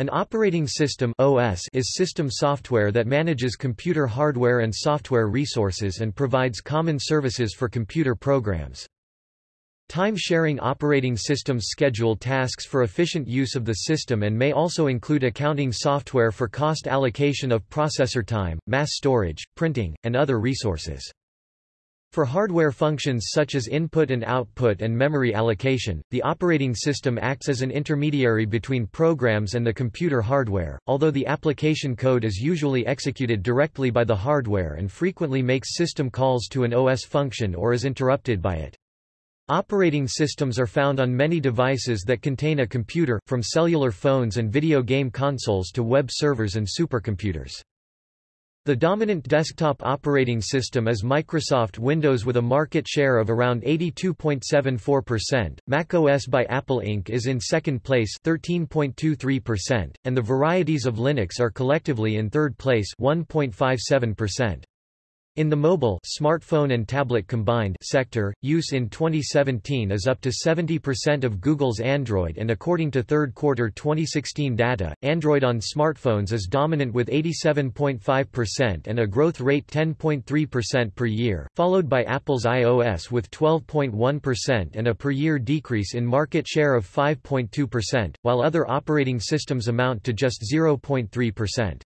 An operating system OS is system software that manages computer hardware and software resources and provides common services for computer programs. Time-sharing operating systems schedule tasks for efficient use of the system and may also include accounting software for cost allocation of processor time, mass storage, printing, and other resources. For hardware functions such as input and output and memory allocation, the operating system acts as an intermediary between programs and the computer hardware, although the application code is usually executed directly by the hardware and frequently makes system calls to an OS function or is interrupted by it. Operating systems are found on many devices that contain a computer, from cellular phones and video game consoles to web servers and supercomputers. The dominant desktop operating system is Microsoft Windows with a market share of around 82.74%. macOS by Apple Inc. is in second place 13.23%, and the varieties of Linux are collectively in third place 1.57%. In the mobile smartphone and tablet combined sector, use in 2017 is up to 70% of Google's Android and according to third quarter 2016 data, Android on smartphones is dominant with 87.5% and a growth rate 10.3% per year, followed by Apple's iOS with 12.1% and a per year decrease in market share of 5.2%, while other operating systems amount to just 0.3%.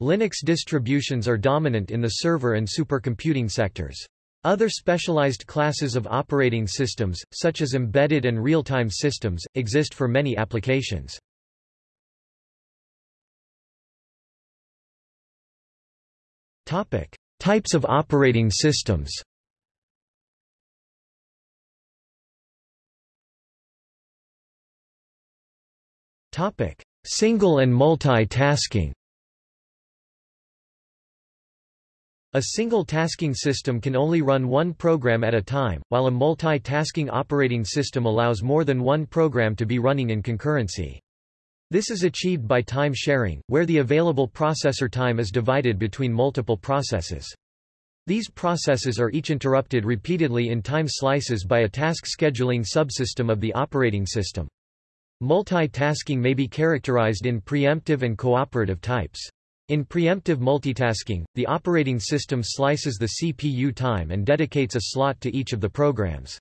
Linux distributions are dominant in the server and supercomputing sectors. Other specialized classes of operating systems, such as embedded and real-time systems, exist for many applications. Topic: Types of operating systems Topic: Single and multi-tasking A single tasking system can only run one program at a time, while a multi-tasking operating system allows more than one program to be running in concurrency. This is achieved by time sharing, where the available processor time is divided between multiple processes. These processes are each interrupted repeatedly in time slices by a task scheduling subsystem of the operating system. Multitasking may be characterized in preemptive and cooperative types. In preemptive multitasking, the operating system slices the CPU time and dedicates a slot to each of the programs.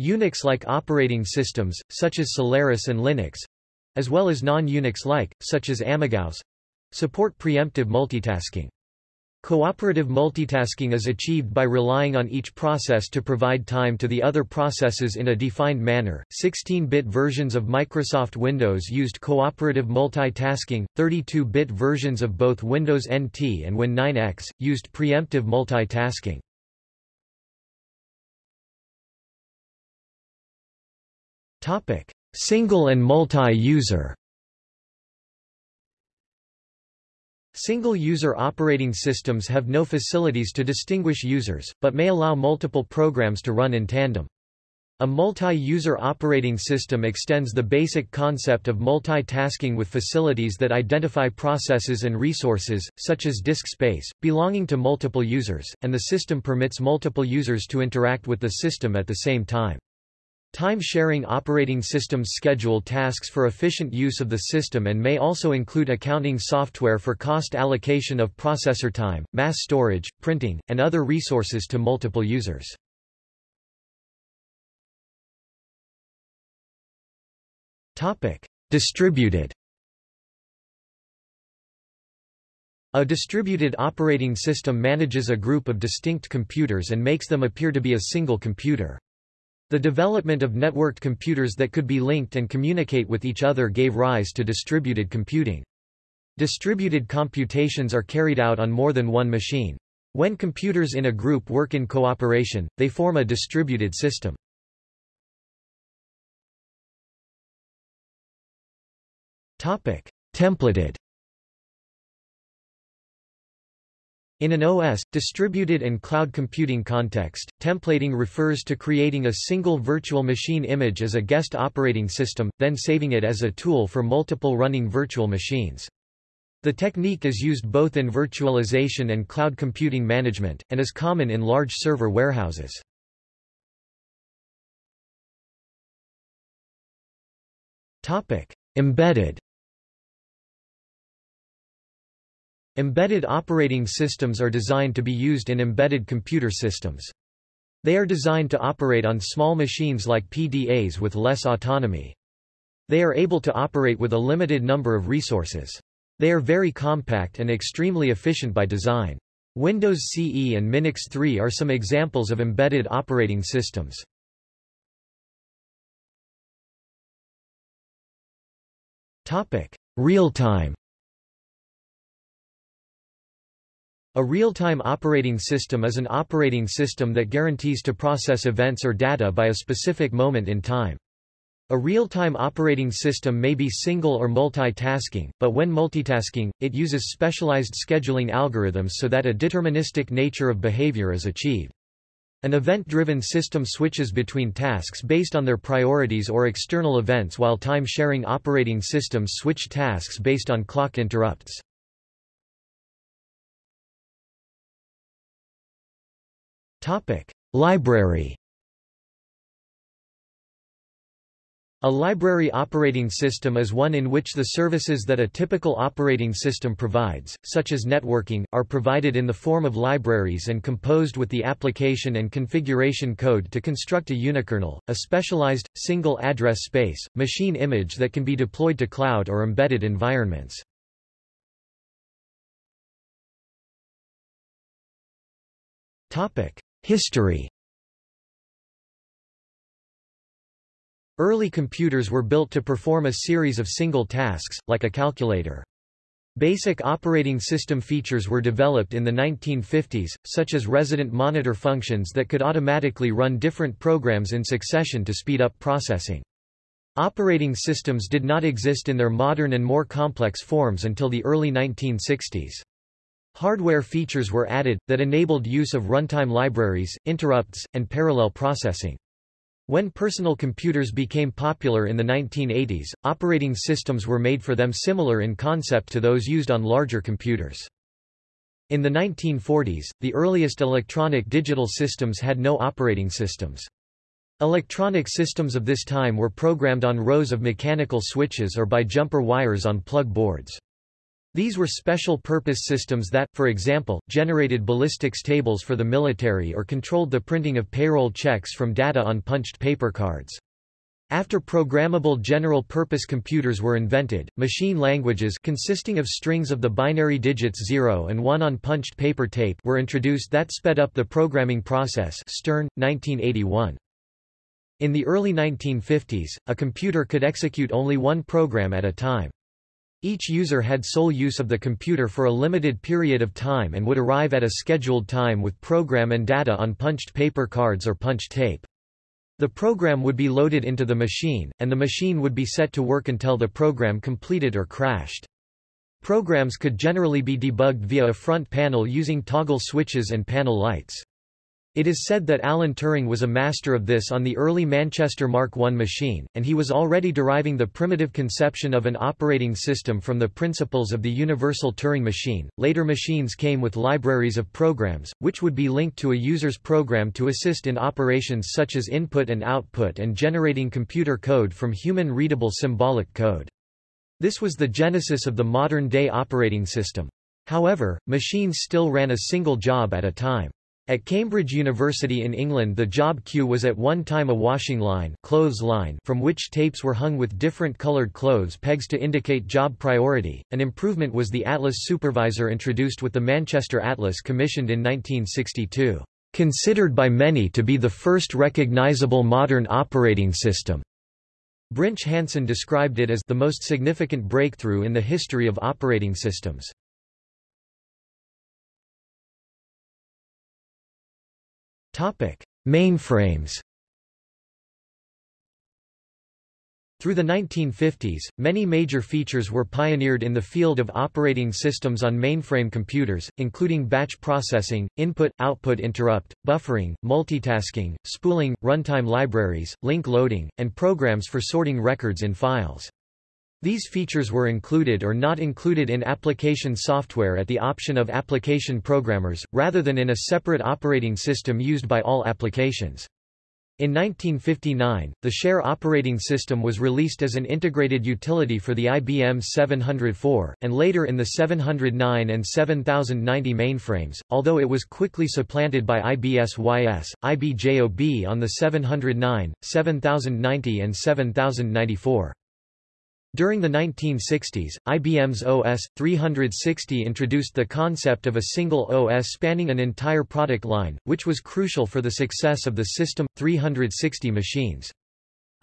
Unix-like operating systems, such as Solaris and Linux—as well as non-Unix-like, such as AmigaOS—support preemptive multitasking. Cooperative multitasking is achieved by relying on each process to provide time to the other processes in a defined manner. 16-bit versions of Microsoft Windows used cooperative multitasking, 32-bit versions of both Windows NT and Win 9X, used preemptive multitasking. Single and multi-user Single-user operating systems have no facilities to distinguish users, but may allow multiple programs to run in tandem. A multi-user operating system extends the basic concept of multitasking with facilities that identify processes and resources, such as disk space, belonging to multiple users, and the system permits multiple users to interact with the system at the same time. Time-sharing operating systems schedule tasks for efficient use of the system and may also include accounting software for cost allocation of processor time, mass storage, printing, and other resources to multiple users. Distributed A distributed operating system manages a group of distinct computers and makes them appear to be a single computer. The development of networked computers that could be linked and communicate with each other gave rise to distributed computing. Distributed computations are carried out on more than one machine. When computers in a group work in cooperation, they form a distributed system. Templated In an OS, distributed and cloud computing context, templating refers to creating a single virtual machine image as a guest operating system, then saving it as a tool for multiple running virtual machines. The technique is used both in virtualization and cloud computing management, and is common in large server warehouses. Embedded Embedded operating systems are designed to be used in embedded computer systems. They are designed to operate on small machines like PDAs with less autonomy. They are able to operate with a limited number of resources. They are very compact and extremely efficient by design. Windows CE and Minix 3 are some examples of embedded operating systems. Real-time A real-time operating system is an operating system that guarantees to process events or data by a specific moment in time. A real-time operating system may be single or multitasking, but when multitasking, it uses specialized scheduling algorithms so that a deterministic nature of behavior is achieved. An event-driven system switches between tasks based on their priorities or external events while time-sharing operating systems switch tasks based on clock interrupts. Library. A library operating system is one in which the services that a typical operating system provides, such as networking, are provided in the form of libraries and composed with the application and configuration code to construct a unikernel, a specialized, single address space, machine image that can be deployed to cloud or embedded environments. History Early computers were built to perform a series of single tasks, like a calculator. Basic operating system features were developed in the 1950s, such as resident monitor functions that could automatically run different programs in succession to speed up processing. Operating systems did not exist in their modern and more complex forms until the early 1960s. Hardware features were added, that enabled use of runtime libraries, interrupts, and parallel processing. When personal computers became popular in the 1980s, operating systems were made for them similar in concept to those used on larger computers. In the 1940s, the earliest electronic digital systems had no operating systems. Electronic systems of this time were programmed on rows of mechanical switches or by jumper wires on plug boards. These were special-purpose systems that, for example, generated ballistics tables for the military or controlled the printing of payroll checks from data on punched paper cards. After programmable general-purpose computers were invented, machine languages consisting of strings of the binary digits 0 and 1 on punched paper tape were introduced that sped up the programming process Stern, 1981. In the early 1950s, a computer could execute only one program at a time. Each user had sole use of the computer for a limited period of time and would arrive at a scheduled time with program and data on punched paper cards or punched tape. The program would be loaded into the machine, and the machine would be set to work until the program completed or crashed. Programs could generally be debugged via a front panel using toggle switches and panel lights. It is said that Alan Turing was a master of this on the early Manchester Mark I machine, and he was already deriving the primitive conception of an operating system from the principles of the universal Turing machine. Later machines came with libraries of programs, which would be linked to a user's program to assist in operations such as input and output and generating computer code from human-readable symbolic code. This was the genesis of the modern-day operating system. However, machines still ran a single job at a time. At Cambridge University in England the job queue was at one time a washing line, clothes line from which tapes were hung with different colored clothes pegs to indicate job priority. An improvement was the Atlas Supervisor introduced with the Manchester Atlas commissioned in 1962. Considered by many to be the first recognizable modern operating system. Brinch Hansen described it as the most significant breakthrough in the history of operating systems. Mainframes Through the 1950s, many major features were pioneered in the field of operating systems on mainframe computers, including batch processing, input-output interrupt, buffering, multitasking, spooling, runtime libraries, link loading, and programs for sorting records in files. These features were included or not included in application software at the option of application programmers, rather than in a separate operating system used by all applications. In 1959, the Share operating system was released as an integrated utility for the IBM 704, and later in the 709 and 7090 mainframes, although it was quickly supplanted by IBSYS, IBJOB on the 709, 7090 and 7094. During the 1960s, IBM's OS 360 introduced the concept of a single OS spanning an entire product line, which was crucial for the success of the System 360 machines.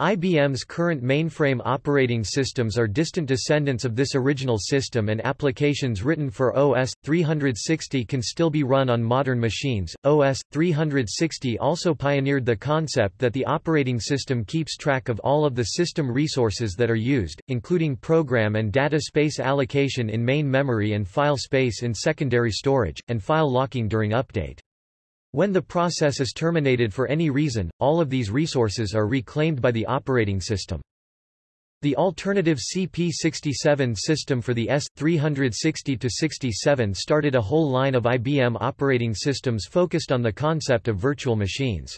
IBM's current mainframe operating systems are distant descendants of this original system and applications written for OS 360 can still be run on modern machines. OS 360 also pioneered the concept that the operating system keeps track of all of the system resources that are used, including program and data space allocation in main memory and file space in secondary storage, and file locking during update. When the process is terminated for any reason, all of these resources are reclaimed by the operating system. The alternative CP67 system for the S360-67 started a whole line of IBM operating systems focused on the concept of virtual machines.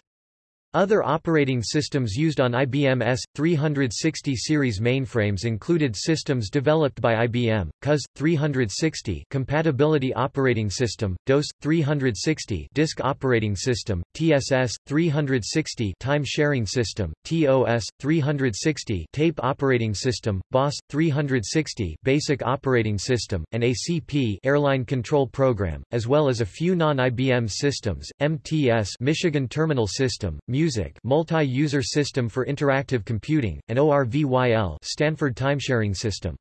Other operating systems used on IBM S360 series mainframes included systems developed by IBM, CUS 360 compatibility operating system, DOS 360 disk operating system, TSS 360 time sharing system, TOS 360 tape operating system, BOS 360 basic operating system, and ACP airline control program, as well as a few non-IBM systems, MTS Michigan Terminal System, Music multi-user system for interactive computing, and ORVYL Stanford timesharing system.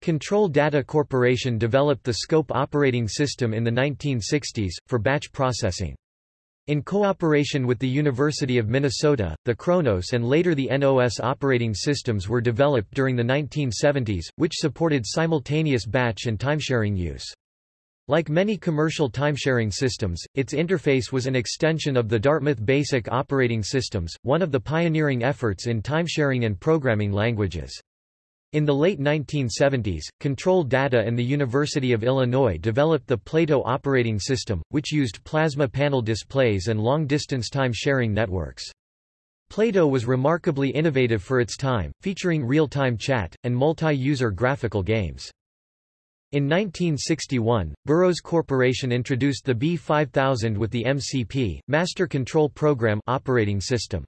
Control Data Corporation developed the Scope operating system in the 1960s, for batch processing. In cooperation with the University of Minnesota, the Kronos and later the NOS operating systems were developed during the 1970s, which supported simultaneous batch and timesharing use. Like many commercial timesharing systems, its interface was an extension of the Dartmouth Basic operating systems, one of the pioneering efforts in timesharing and programming languages. In the late 1970s, Control Data and the University of Illinois developed the Plato operating system, which used plasma panel displays and long-distance time-sharing networks. Plato was remarkably innovative for its time, featuring real-time chat, and multi-user graphical games. In 1961, Burroughs Corporation introduced the B5000 with the MCP, Master Control Program operating system.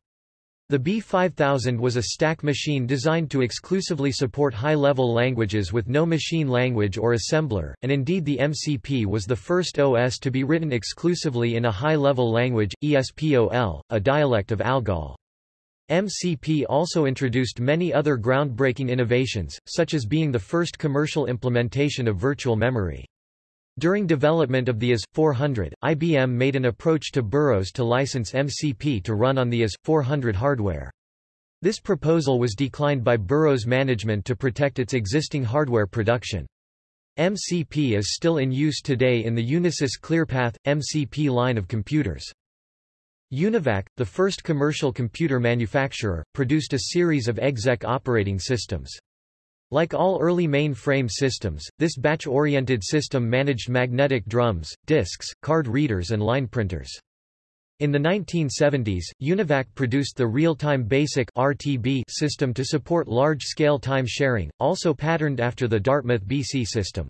The B5000 was a stack machine designed to exclusively support high-level languages with no machine language or assembler, and indeed the MCP was the first OS to be written exclusively in a high-level language, ESPOL, a dialect of ALGOL. MCP also introduced many other groundbreaking innovations, such as being the first commercial implementation of virtual memory. During development of the AS400, IBM made an approach to Burroughs to license MCP to run on the AS400 hardware. This proposal was declined by Burroughs management to protect its existing hardware production. MCP is still in use today in the Unisys ClearPath, MCP line of computers. Univac, the first commercial computer manufacturer, produced a series of exec operating systems. Like all early mainframe systems, this batch-oriented system managed magnetic drums, disks, card readers and line printers. In the 1970s, Univac produced the Real-Time Basic RTB system to support large-scale time sharing, also patterned after the Dartmouth BC system.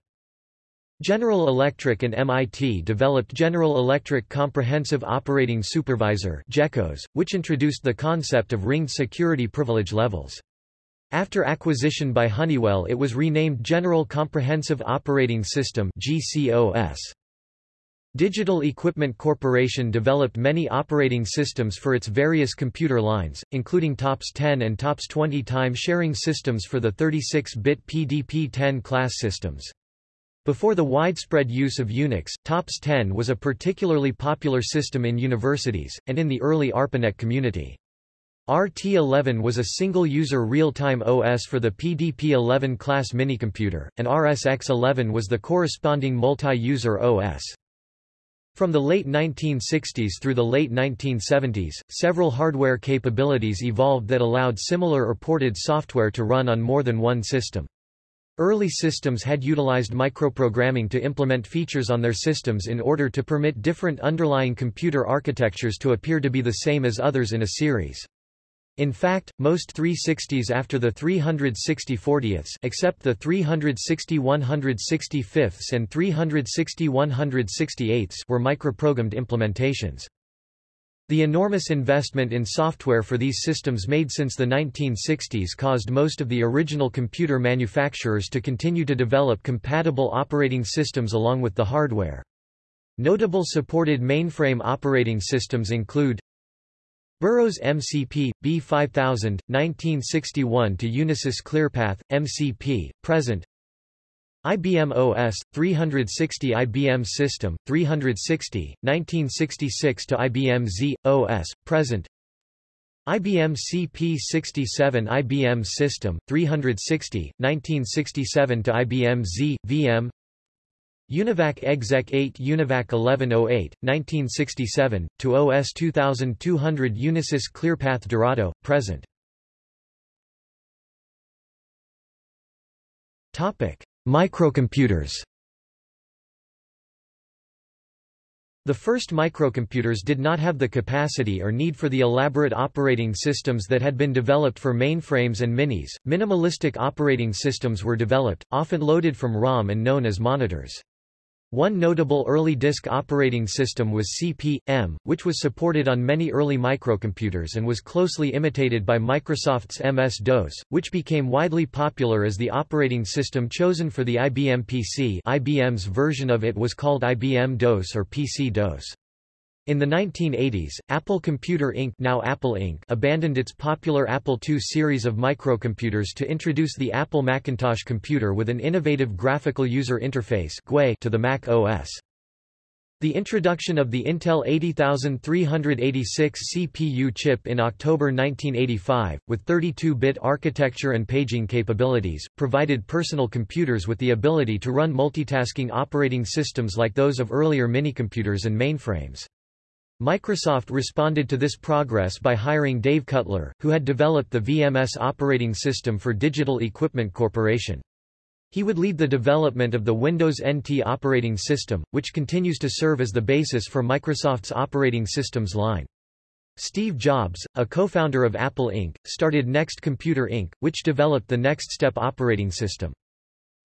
General Electric and MIT developed General Electric Comprehensive Operating Supervisor which introduced the concept of ringed security privilege levels. After acquisition by Honeywell it was renamed General Comprehensive Operating System GCOS. Digital Equipment Corporation developed many operating systems for its various computer lines, including TOPS 10 and TOPS 20 time sharing systems for the 36-bit PDP-10 class systems. Before the widespread use of Unix, TOPS 10 was a particularly popular system in universities, and in the early ARPANET community. RT11 was a single-user real-time OS for the PDP-11 class minicomputer, and RSX11 was the corresponding multi-user OS. From the late 1960s through the late 1970s, several hardware capabilities evolved that allowed similar or ported software to run on more than one system. Early systems had utilized microprogramming to implement features on their systems in order to permit different underlying computer architectures to appear to be the same as others in a series. In fact, most 360s after the 360 40ths except the 360 165ths and 360 168ths were microprogrammed implementations. The enormous investment in software for these systems made since the 1960s caused most of the original computer manufacturers to continue to develop compatible operating systems along with the hardware. Notable supported mainframe operating systems include Burroughs MCP, B5000, 1961 to Unisys ClearPath, MCP, present IBM OS, 360 IBM System, 360, 1966 to IBM Z, OS, present IBM CP67 IBM System, 360, 1967 to IBM Z, VM Univac Exec 8 Univac 1108, 1967, to OS 2200 Unisys ClearPath Dorado, present. Topic. Microcomputers The first microcomputers did not have the capacity or need for the elaborate operating systems that had been developed for mainframes and minis. Minimalistic operating systems were developed, often loaded from ROM and known as monitors. One notable early disk operating system was CP/M, which was supported on many early microcomputers and was closely imitated by Microsoft's MS-DOS, which became widely popular as the operating system chosen for the IBM PC IBM's version of it was called IBM DOS or PC-DOS. In the 1980s, Apple Computer Inc. now Apple Inc. abandoned its popular Apple II series of microcomputers to introduce the Apple Macintosh computer with an innovative graphical user interface to the Mac OS. The introduction of the Intel 80386 CPU chip in October 1985, with 32-bit architecture and paging capabilities, provided personal computers with the ability to run multitasking operating systems like those of earlier minicomputers and mainframes. Microsoft responded to this progress by hiring Dave Cutler, who had developed the VMS operating system for Digital Equipment Corporation. He would lead the development of the Windows NT operating system, which continues to serve as the basis for Microsoft's operating systems line. Steve Jobs, a co-founder of Apple Inc., started Next Computer Inc., which developed the Next Step operating system.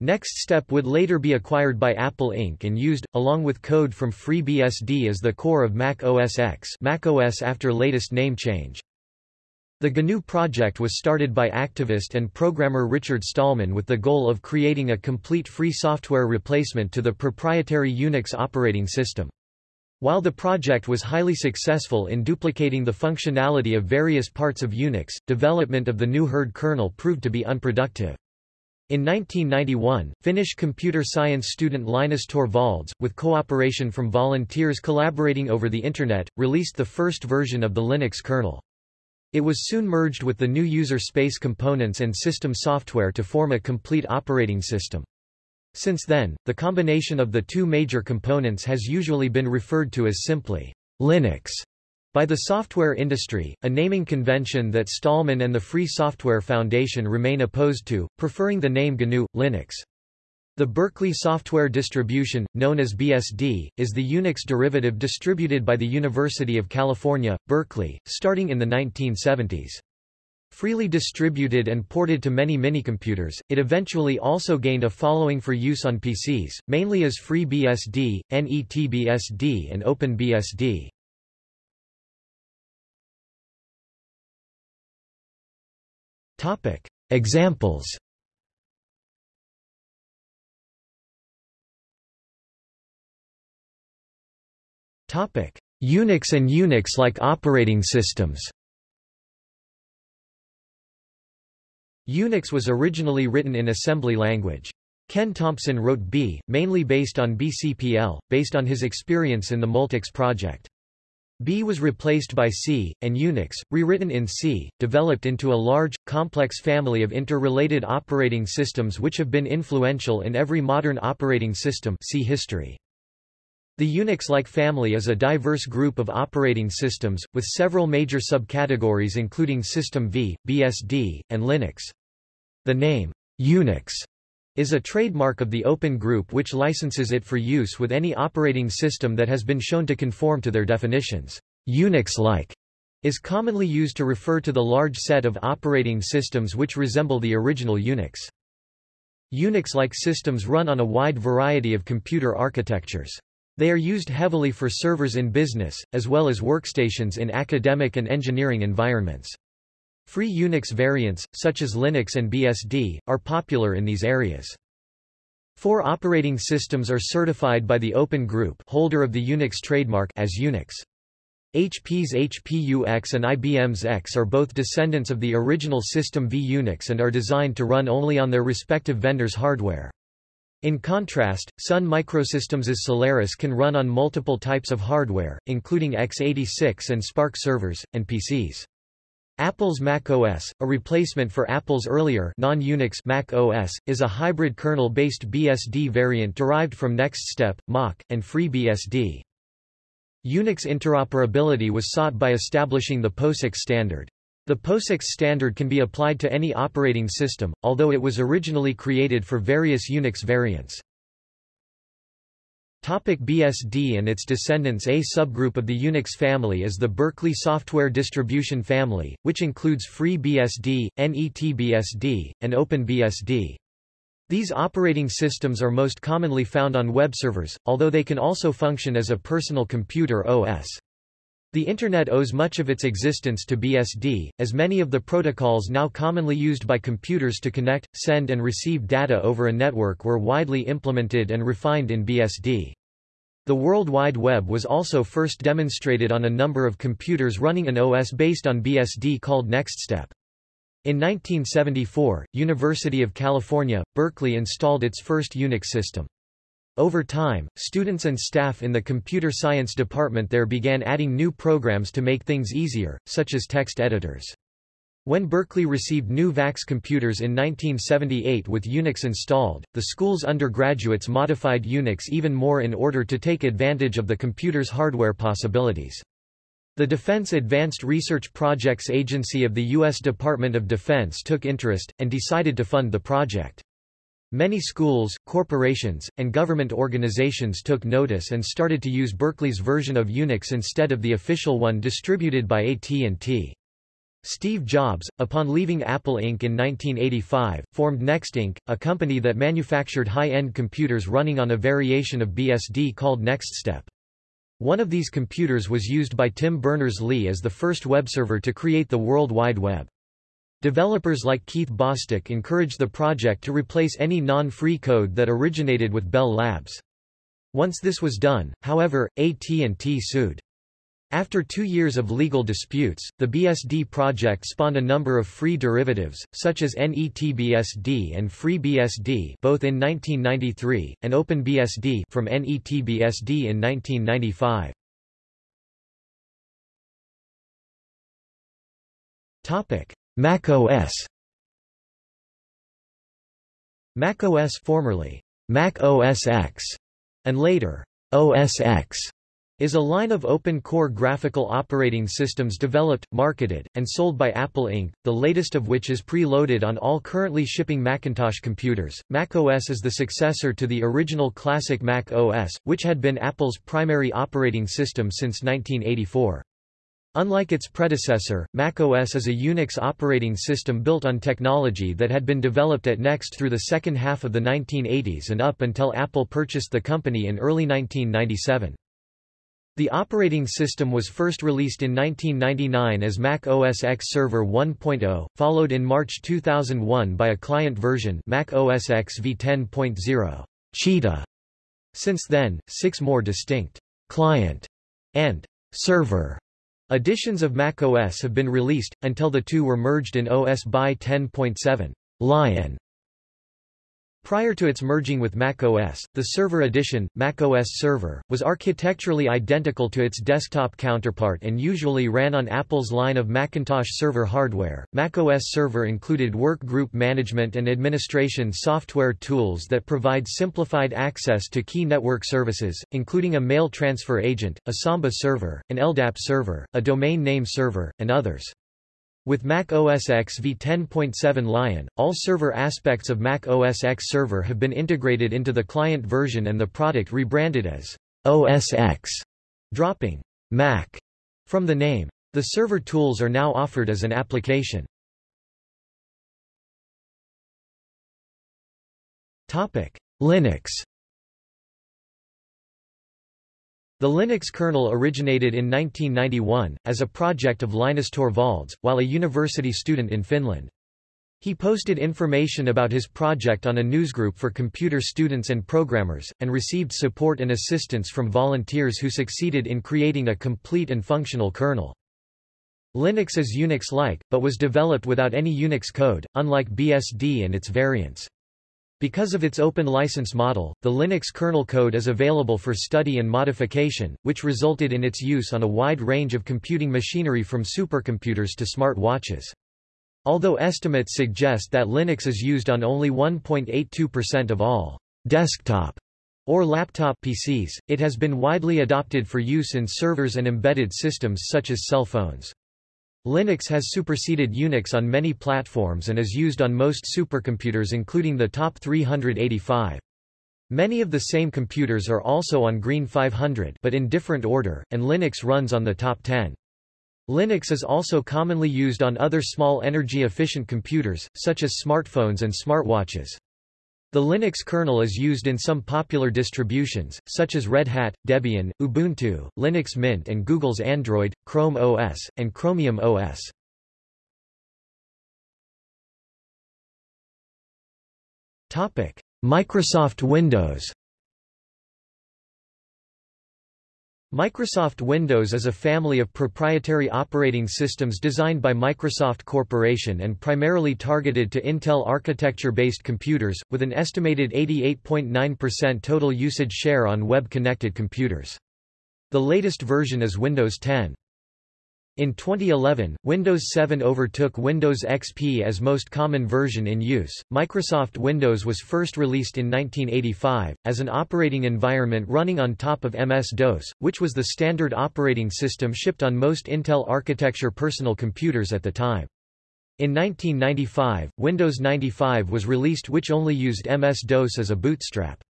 Next Step would later be acquired by Apple Inc. and used, along with code from FreeBSD as the core of Mac OS X macOS after latest name change. The GNU project was started by activist and programmer Richard Stallman with the goal of creating a complete free software replacement to the proprietary Unix operating system. While the project was highly successful in duplicating the functionality of various parts of Unix, development of the new Hurd kernel proved to be unproductive. In 1991, Finnish computer science student Linus Torvalds, with cooperation from volunteers collaborating over the Internet, released the first version of the Linux kernel. It was soon merged with the new user space components and system software to form a complete operating system. Since then, the combination of the two major components has usually been referred to as simply Linux by the software industry, a naming convention that Stallman and the Free Software Foundation remain opposed to, preferring the name GNU, Linux. The Berkeley software distribution, known as BSD, is the Unix derivative distributed by the University of California, Berkeley, starting in the 1970s. Freely distributed and ported to many minicomputers, it eventually also gained a following for use on PCs, mainly as FreeBSD, NETBSD and OpenBSD. Topic. Examples Topic: Unix and Unix-like operating systems. Unix was originally written in assembly language. Ken Thompson wrote B, mainly based on BCPL, based on his experience in the Multics project. B was replaced by C, and Unix, rewritten in C, developed into a large, complex family of interrelated operating systems which have been influential in every modern operating system see history. The Unix-like family is a diverse group of operating systems, with several major subcategories including System V, BSD, and Linux. The name, Unix, is a trademark of the Open Group which licenses it for use with any operating system that has been shown to conform to their definitions. Unix-like is commonly used to refer to the large set of operating systems which resemble the original Unix. Unix-like systems run on a wide variety of computer architectures. They are used heavily for servers in business, as well as workstations in academic and engineering environments. Free Unix variants, such as Linux and BSD, are popular in these areas. Four operating systems are certified by the Open Group holder of the Unix trademark as Unix. HP's HPUX and IBM's X are both descendants of the original system v-Unix and are designed to run only on their respective vendors' hardware. In contrast, Sun Microsystems's Solaris can run on multiple types of hardware, including x86 and SPARC servers, and PCs. Apple's macOS, a replacement for Apple's earlier non-Unix Mac OS, is a hybrid kernel-based BSD variant derived from NextStep, Mach, and FreeBSD. Unix interoperability was sought by establishing the POSIX standard. The POSIX standard can be applied to any operating system, although it was originally created for various Unix variants. Topic BSD and its descendants A subgroup of the Unix family is the Berkeley Software Distribution Family, which includes FreeBSD, NETBSD, and OpenBSD. These operating systems are most commonly found on web servers, although they can also function as a personal computer OS. The Internet owes much of its existence to BSD, as many of the protocols now commonly used by computers to connect, send and receive data over a network were widely implemented and refined in BSD. The World Wide Web was also first demonstrated on a number of computers running an OS based on BSD called NextStep. In 1974, University of California, Berkeley installed its first Unix system. Over time, students and staff in the computer science department there began adding new programs to make things easier, such as text editors. When Berkeley received new VAX computers in 1978 with Unix installed, the school's undergraduates modified Unix even more in order to take advantage of the computer's hardware possibilities. The Defense Advanced Research Projects Agency of the U.S. Department of Defense took interest, and decided to fund the project. Many schools, corporations, and government organizations took notice and started to use Berkeley's version of Unix instead of the official one distributed by AT&T. Steve Jobs, upon leaving Apple Inc. in 1985, formed Next Inc., a company that manufactured high-end computers running on a variation of BSD called NextStep. One of these computers was used by Tim Berners-Lee as the first web server to create the World Wide Web. Developers like Keith Bostic encouraged the project to replace any non-free code that originated with Bell Labs. Once this was done, however, AT&T sued. After two years of legal disputes, the BSD project spawned a number of free derivatives, such as NETBSD and FreeBSD both in 1993, and OpenBSD from NETBSD in 1995. Mac OS Mac OS formerly Mac OS X and later OS X is a line of open-core graphical operating systems developed, marketed, and sold by Apple Inc., the latest of which is pre-loaded on all currently shipping Macintosh computers. Mac OS is the successor to the original classic Mac OS, which had been Apple's primary operating system since 1984. Unlike its predecessor, macOS is a Unix operating system built on technology that had been developed at Next through the second half of the 1980s and up until Apple purchased the company in early 1997. The operating system was first released in 1999 as Mac OS X Server 1.0, followed in March 2001 by a client version Mac OS X v10.0 Cheetah. Since then, six more distinct client and server editions of Mac OS have been released, until the two were merged in OS by 10.7 Lion. Prior to its merging with macOS, the Server Edition, macOS Server, was architecturally identical to its desktop counterpart and usually ran on Apple's line of Macintosh server hardware. macOS Server included workgroup management and administration software tools that provide simplified access to key network services, including a mail transfer agent, a Samba server, an LDAP server, a domain name server, and others. With Mac OS X v10.7 Lion, all server aspects of Mac OS X Server have been integrated into the client version and the product rebranded as OS X, dropping Mac from the name. The server tools are now offered as an application. Linux The Linux kernel originated in 1991, as a project of Linus Torvalds, while a university student in Finland. He posted information about his project on a newsgroup for computer students and programmers, and received support and assistance from volunteers who succeeded in creating a complete and functional kernel. Linux is Unix-like, but was developed without any Unix code, unlike BSD and its variants. Because of its open license model, the Linux kernel code is available for study and modification, which resulted in its use on a wide range of computing machinery from supercomputers to smart watches. Although estimates suggest that Linux is used on only 1.82% of all desktop or laptop PCs, it has been widely adopted for use in servers and embedded systems such as cell phones. Linux has superseded Unix on many platforms and is used on most supercomputers including the top 385. Many of the same computers are also on Green 500 but in different order, and Linux runs on the top 10. Linux is also commonly used on other small energy-efficient computers, such as smartphones and smartwatches. The Linux kernel is used in some popular distributions, such as Red Hat, Debian, Ubuntu, Linux Mint and Google's Android, Chrome OS, and Chromium OS. Microsoft Windows Microsoft Windows is a family of proprietary operating systems designed by Microsoft Corporation and primarily targeted to Intel architecture-based computers, with an estimated 88.9% total usage share on web-connected computers. The latest version is Windows 10. In 2011, Windows 7 overtook Windows XP as most common version in use. Microsoft Windows was first released in 1985, as an operating environment running on top of MS-DOS, which was the standard operating system shipped on most Intel architecture personal computers at the time. In 1995, Windows 95 was released which only used MS-DOS as a bootstrap.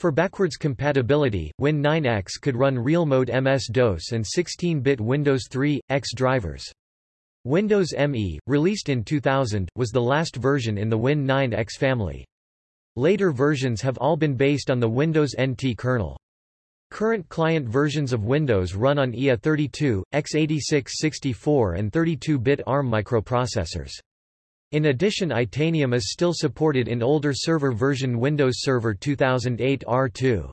For backwards compatibility, Win9X could run real-mode MS-DOS and 16-bit Windows 3, X drivers. Windows ME, released in 2000, was the last version in the Win9X family. Later versions have all been based on the Windows NT kernel. Current client versions of Windows run on IA32, x86 64 and 32-bit ARM microprocessors. In addition Itanium is still supported in older server version Windows Server 2008 R2.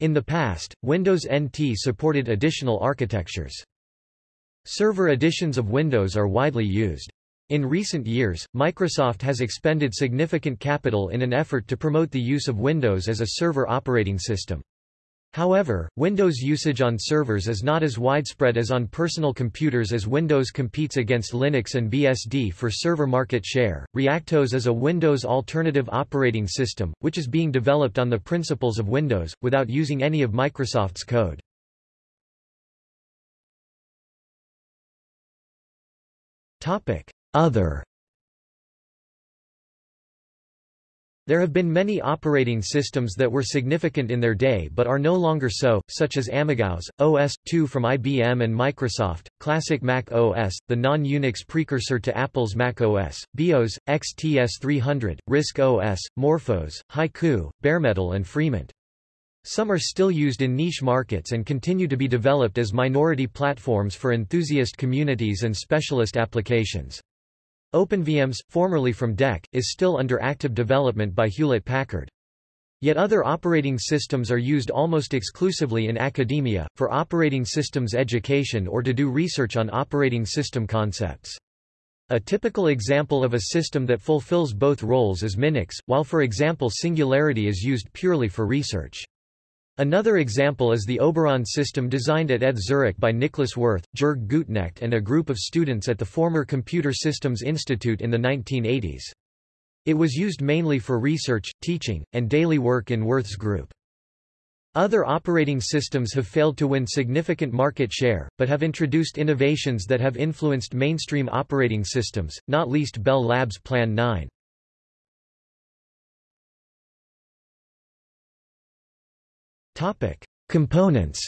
In the past, Windows NT supported additional architectures. Server editions of Windows are widely used. In recent years, Microsoft has expended significant capital in an effort to promote the use of Windows as a server operating system. However, Windows usage on servers is not as widespread as on personal computers as Windows competes against Linux and BSD for server market share. ReactOS is a Windows alternative operating system, which is being developed on the principles of Windows, without using any of Microsoft's code. Other There have been many operating systems that were significant in their day but are no longer so, such as AmigaOS, OS/2 from IBM and Microsoft, Classic Mac OS, the non-Unix precursor to Apple's Mac OS, BeOS, XTS300, RISC OS, Morphos, Haiku, Baremetal and FreeMint. Some are still used in niche markets and continue to be developed as minority platforms for enthusiast communities and specialist applications. OpenVMS, formerly from DEC, is still under active development by Hewlett-Packard. Yet other operating systems are used almost exclusively in academia, for operating systems education or to do research on operating system concepts. A typical example of a system that fulfills both roles is Minix, while for example Singularity is used purely for research. Another example is the Oberon system designed at ETH Zurich by Niklas Wirth, Jörg Gutknecht and a group of students at the former Computer Systems Institute in the 1980s. It was used mainly for research, teaching, and daily work in Wirth's group. Other operating systems have failed to win significant market share, but have introduced innovations that have influenced mainstream operating systems, not least Bell Labs Plan 9. Components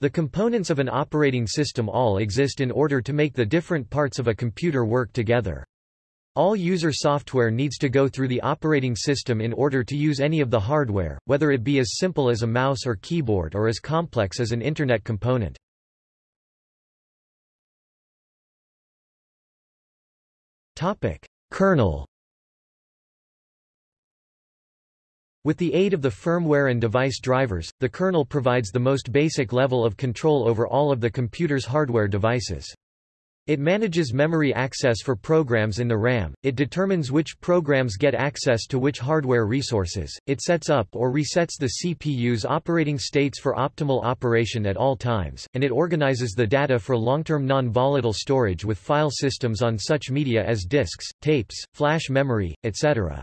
The components of an operating system all exist in order to make the different parts of a computer work together. All user software needs to go through the operating system in order to use any of the hardware, whether it be as simple as a mouse or keyboard or as complex as an Internet component. Kernel With the aid of the firmware and device drivers, the kernel provides the most basic level of control over all of the computer's hardware devices. It manages memory access for programs in the RAM, it determines which programs get access to which hardware resources, it sets up or resets the CPU's operating states for optimal operation at all times, and it organizes the data for long-term non-volatile storage with file systems on such media as disks, tapes, flash memory, etc.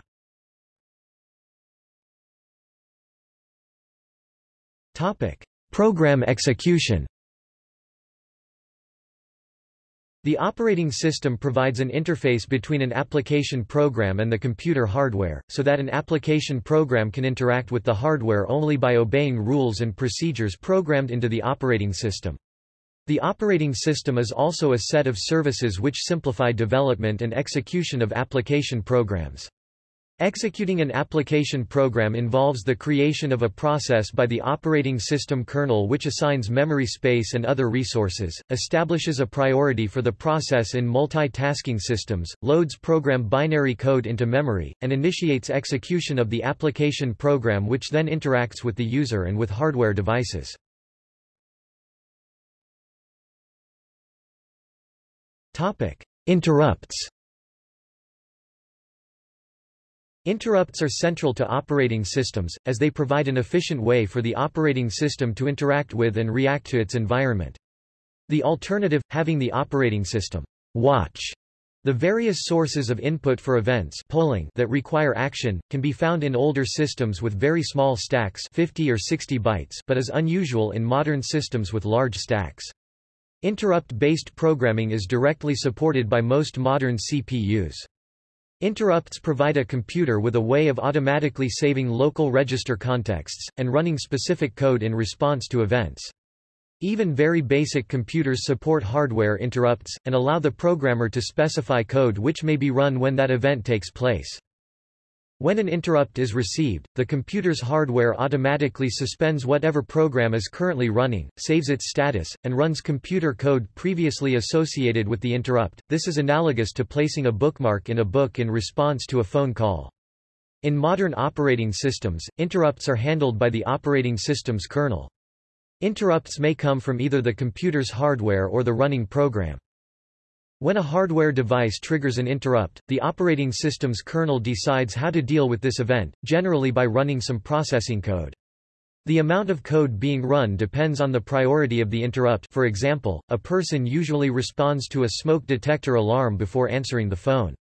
Program execution The operating system provides an interface between an application program and the computer hardware, so that an application program can interact with the hardware only by obeying rules and procedures programmed into the operating system. The operating system is also a set of services which simplify development and execution of application programs. Executing an application program involves the creation of a process by the operating system kernel which assigns memory space and other resources, establishes a priority for the process in multitasking systems, loads program binary code into memory, and initiates execution of the application program which then interacts with the user and with hardware devices. Interrupts Interrupts are central to operating systems, as they provide an efficient way for the operating system to interact with and react to its environment. The alternative, having the operating system watch the various sources of input for events polling that require action, can be found in older systems with very small stacks 50 or 60 bytes but is unusual in modern systems with large stacks. Interrupt-based programming is directly supported by most modern CPUs. Interrupts provide a computer with a way of automatically saving local register contexts, and running specific code in response to events. Even very basic computers support hardware interrupts, and allow the programmer to specify code which may be run when that event takes place. When an interrupt is received, the computer's hardware automatically suspends whatever program is currently running, saves its status, and runs computer code previously associated with the interrupt. This is analogous to placing a bookmark in a book in response to a phone call. In modern operating systems, interrupts are handled by the operating system's kernel. Interrupts may come from either the computer's hardware or the running program. When a hardware device triggers an interrupt, the operating system's kernel decides how to deal with this event, generally by running some processing code. The amount of code being run depends on the priority of the interrupt for example, a person usually responds to a smoke detector alarm before answering the phone.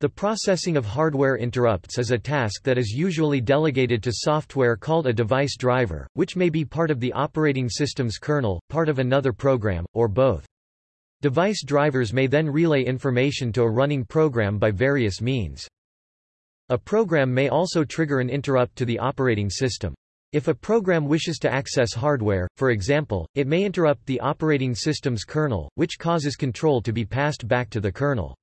The processing of hardware interrupts is a task that is usually delegated to software called a device driver, which may be part of the operating system's kernel, part of another program, or both. Device drivers may then relay information to a running program by various means. A program may also trigger an interrupt to the operating system. If a program wishes to access hardware, for example, it may interrupt the operating system's kernel, which causes control to be passed back to the kernel.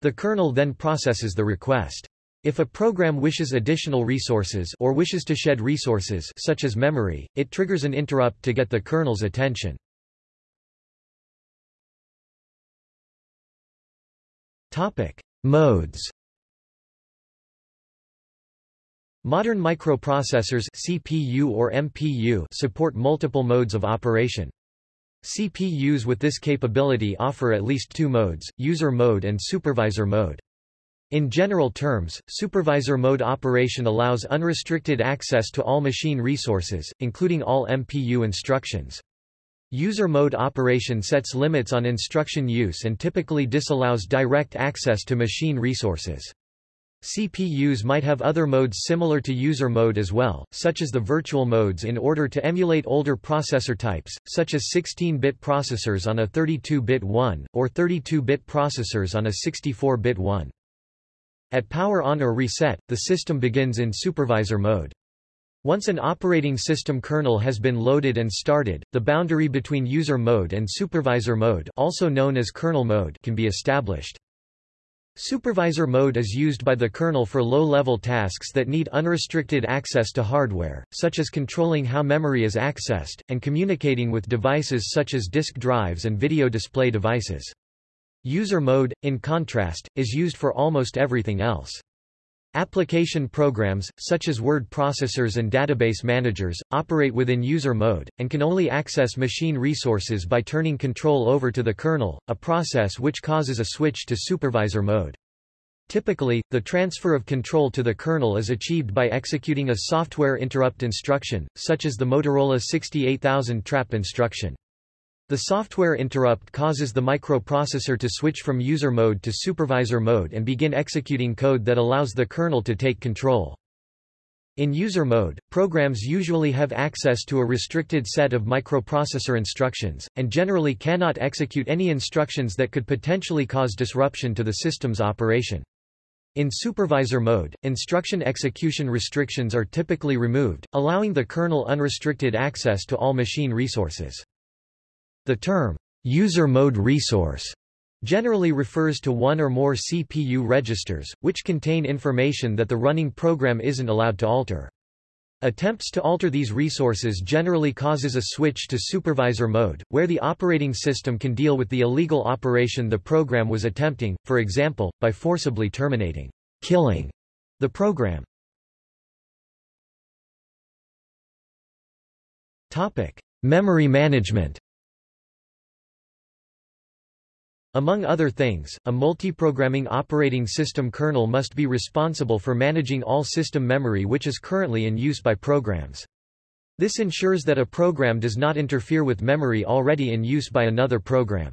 The kernel then processes the request. If a program wishes additional resources or wishes to shed resources such as memory, it triggers an interrupt to get the kernel's attention. Topic: Modes. Modern microprocessors CPU or MPU support multiple modes of operation. CPUs with this capability offer at least two modes, user mode and supervisor mode. In general terms, supervisor mode operation allows unrestricted access to all machine resources, including all MPU instructions. User mode operation sets limits on instruction use and typically disallows direct access to machine resources. CPUs might have other modes similar to user mode as well, such as the virtual modes in order to emulate older processor types, such as 16-bit processors on a 32-bit one, or 32-bit processors on a 64-bit one. At power on or reset, the system begins in supervisor mode. Once an operating system kernel has been loaded and started, the boundary between user mode and supervisor mode also known as kernel mode can be established. Supervisor mode is used by the kernel for low-level tasks that need unrestricted access to hardware, such as controlling how memory is accessed, and communicating with devices such as disk drives and video display devices. User mode, in contrast, is used for almost everything else. Application programs, such as word processors and database managers, operate within user mode, and can only access machine resources by turning control over to the kernel, a process which causes a switch to supervisor mode. Typically, the transfer of control to the kernel is achieved by executing a software interrupt instruction, such as the Motorola 68000 trap instruction. The software interrupt causes the microprocessor to switch from user mode to supervisor mode and begin executing code that allows the kernel to take control. In user mode, programs usually have access to a restricted set of microprocessor instructions, and generally cannot execute any instructions that could potentially cause disruption to the system's operation. In supervisor mode, instruction execution restrictions are typically removed, allowing the kernel unrestricted access to all machine resources. The term, user mode resource, generally refers to one or more CPU registers, which contain information that the running program isn't allowed to alter. Attempts to alter these resources generally causes a switch to supervisor mode, where the operating system can deal with the illegal operation the program was attempting, for example, by forcibly terminating, killing the program. Topic: Memory management. Among other things, a multiprogramming operating system kernel must be responsible for managing all system memory which is currently in use by programs. This ensures that a program does not interfere with memory already in use by another program.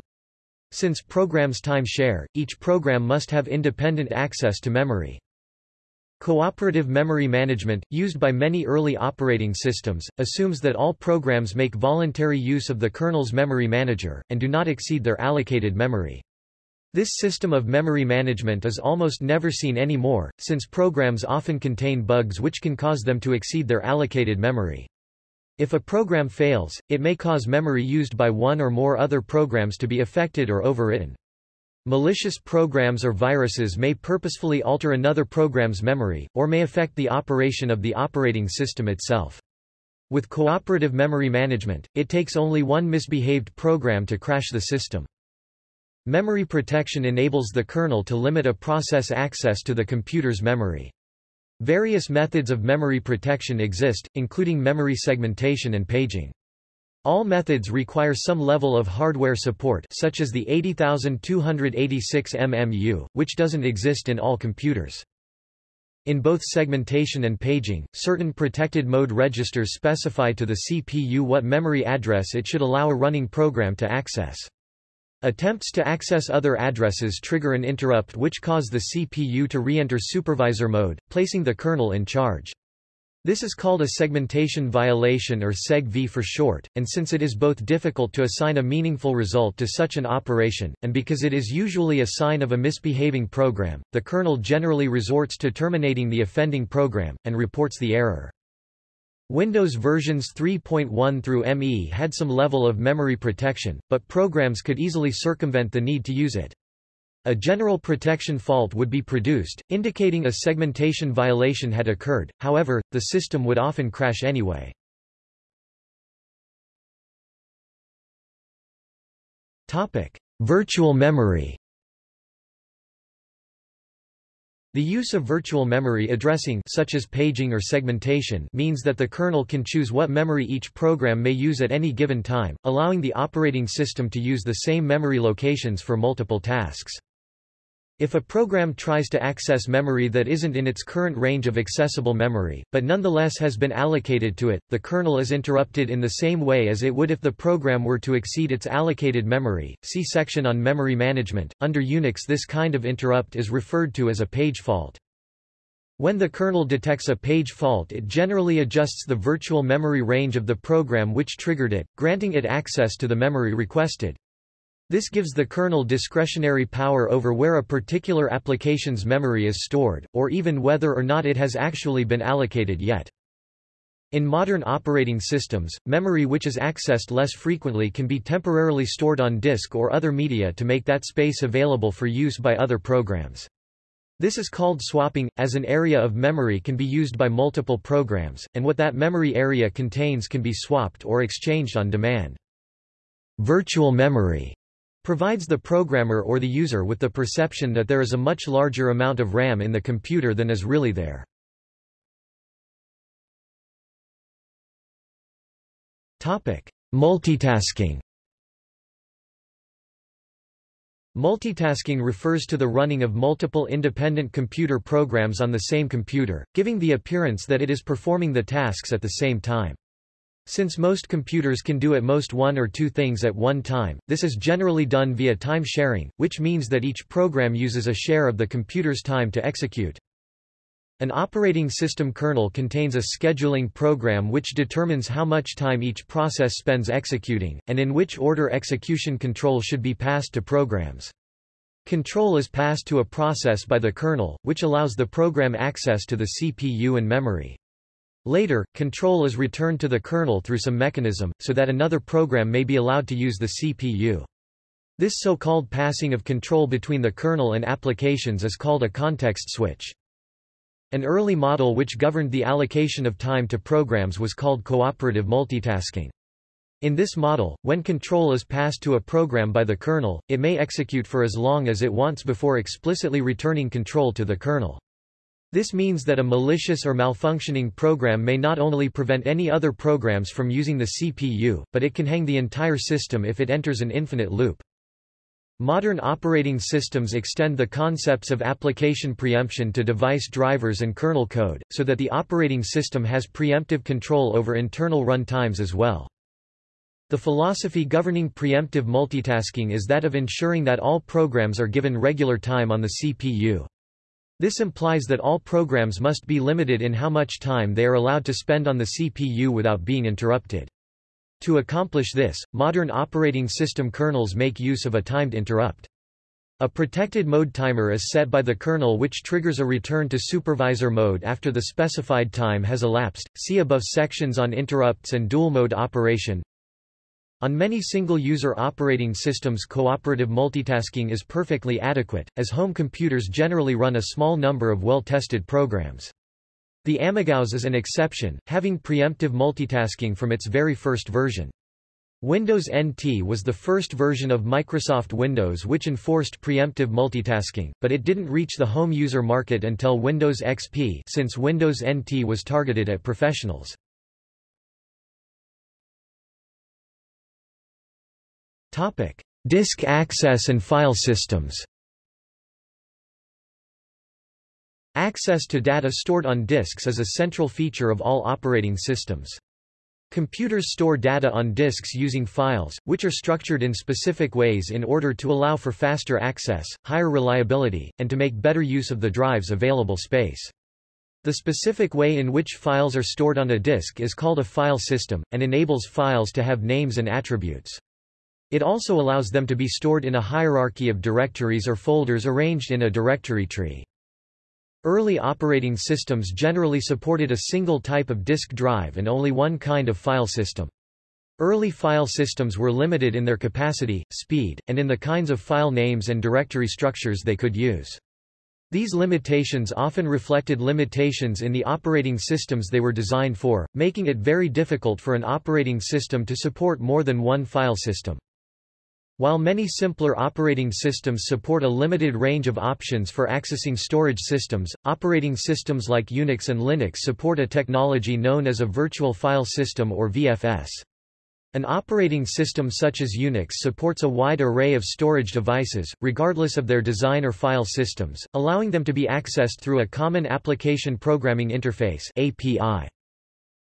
Since programs time share, each program must have independent access to memory. Cooperative memory management, used by many early operating systems, assumes that all programs make voluntary use of the kernel's memory manager, and do not exceed their allocated memory. This system of memory management is almost never seen anymore, since programs often contain bugs which can cause them to exceed their allocated memory. If a program fails, it may cause memory used by one or more other programs to be affected or overwritten. Malicious programs or viruses may purposefully alter another program's memory, or may affect the operation of the operating system itself. With cooperative memory management, it takes only one misbehaved program to crash the system. Memory protection enables the kernel to limit a process access to the computer's memory. Various methods of memory protection exist, including memory segmentation and paging. All methods require some level of hardware support such as the 80286 MMU, which doesn't exist in all computers. In both segmentation and paging, certain protected mode registers specify to the CPU what memory address it should allow a running program to access. Attempts to access other addresses trigger an interrupt which cause the CPU to re-enter supervisor mode, placing the kernel in charge. This is called a segmentation violation or SEG-V for short, and since it is both difficult to assign a meaningful result to such an operation, and because it is usually a sign of a misbehaving program, the kernel generally resorts to terminating the offending program, and reports the error. Windows versions 3.1 through ME had some level of memory protection, but programs could easily circumvent the need to use it. A general protection fault would be produced, indicating a segmentation violation had occurred, however, the system would often crash anyway. Virtual memory The use of virtual memory addressing such as paging or segmentation means that the kernel can choose what memory each program may use at any given time, allowing the operating system to use the same memory locations for multiple tasks. If a program tries to access memory that isn't in its current range of accessible memory, but nonetheless has been allocated to it, the kernel is interrupted in the same way as it would if the program were to exceed its allocated memory. See section on memory management. Under Unix this kind of interrupt is referred to as a page fault. When the kernel detects a page fault it generally adjusts the virtual memory range of the program which triggered it, granting it access to the memory requested. This gives the kernel discretionary power over where a particular application's memory is stored, or even whether or not it has actually been allocated yet. In modern operating systems, memory which is accessed less frequently can be temporarily stored on disk or other media to make that space available for use by other programs. This is called swapping, as an area of memory can be used by multiple programs, and what that memory area contains can be swapped or exchanged on demand. Virtual memory provides the programmer or the user with the perception that there is a much larger amount of RAM in the computer than is really there. Multitasking Multitasking refers to the running of multiple independent computer programs on the same computer, giving the appearance that it is performing the tasks at the same time. Since most computers can do at most one or two things at one time, this is generally done via time sharing, which means that each program uses a share of the computer's time to execute. An operating system kernel contains a scheduling program which determines how much time each process spends executing, and in which order execution control should be passed to programs. Control is passed to a process by the kernel, which allows the program access to the CPU and memory. Later, control is returned to the kernel through some mechanism, so that another program may be allowed to use the CPU. This so-called passing of control between the kernel and applications is called a context switch. An early model which governed the allocation of time to programs was called cooperative multitasking. In this model, when control is passed to a program by the kernel, it may execute for as long as it wants before explicitly returning control to the kernel. This means that a malicious or malfunctioning program may not only prevent any other programs from using the CPU, but it can hang the entire system if it enters an infinite loop. Modern operating systems extend the concepts of application preemption to device drivers and kernel code, so that the operating system has preemptive control over internal run times as well. The philosophy governing preemptive multitasking is that of ensuring that all programs are given regular time on the CPU. This implies that all programs must be limited in how much time they are allowed to spend on the CPU without being interrupted. To accomplish this, modern operating system kernels make use of a timed interrupt. A protected mode timer is set by the kernel which triggers a return to supervisor mode after the specified time has elapsed. See above sections on interrupts and dual mode operation. On many single-user operating systems cooperative multitasking is perfectly adequate, as home computers generally run a small number of well-tested programs. The AmigaOS is an exception, having preemptive multitasking from its very first version. Windows NT was the first version of Microsoft Windows which enforced preemptive multitasking, but it didn't reach the home user market until Windows XP since Windows NT was targeted at professionals. Disk access and file systems Access to data stored on disks is a central feature of all operating systems. Computers store data on disks using files, which are structured in specific ways in order to allow for faster access, higher reliability, and to make better use of the drive's available space. The specific way in which files are stored on a disk is called a file system, and enables files to have names and attributes. It also allows them to be stored in a hierarchy of directories or folders arranged in a directory tree. Early operating systems generally supported a single type of disk drive and only one kind of file system. Early file systems were limited in their capacity, speed, and in the kinds of file names and directory structures they could use. These limitations often reflected limitations in the operating systems they were designed for, making it very difficult for an operating system to support more than one file system. While many simpler operating systems support a limited range of options for accessing storage systems, operating systems like Unix and Linux support a technology known as a virtual file system or VFS. An operating system such as Unix supports a wide array of storage devices, regardless of their design or file systems, allowing them to be accessed through a Common Application Programming Interface API.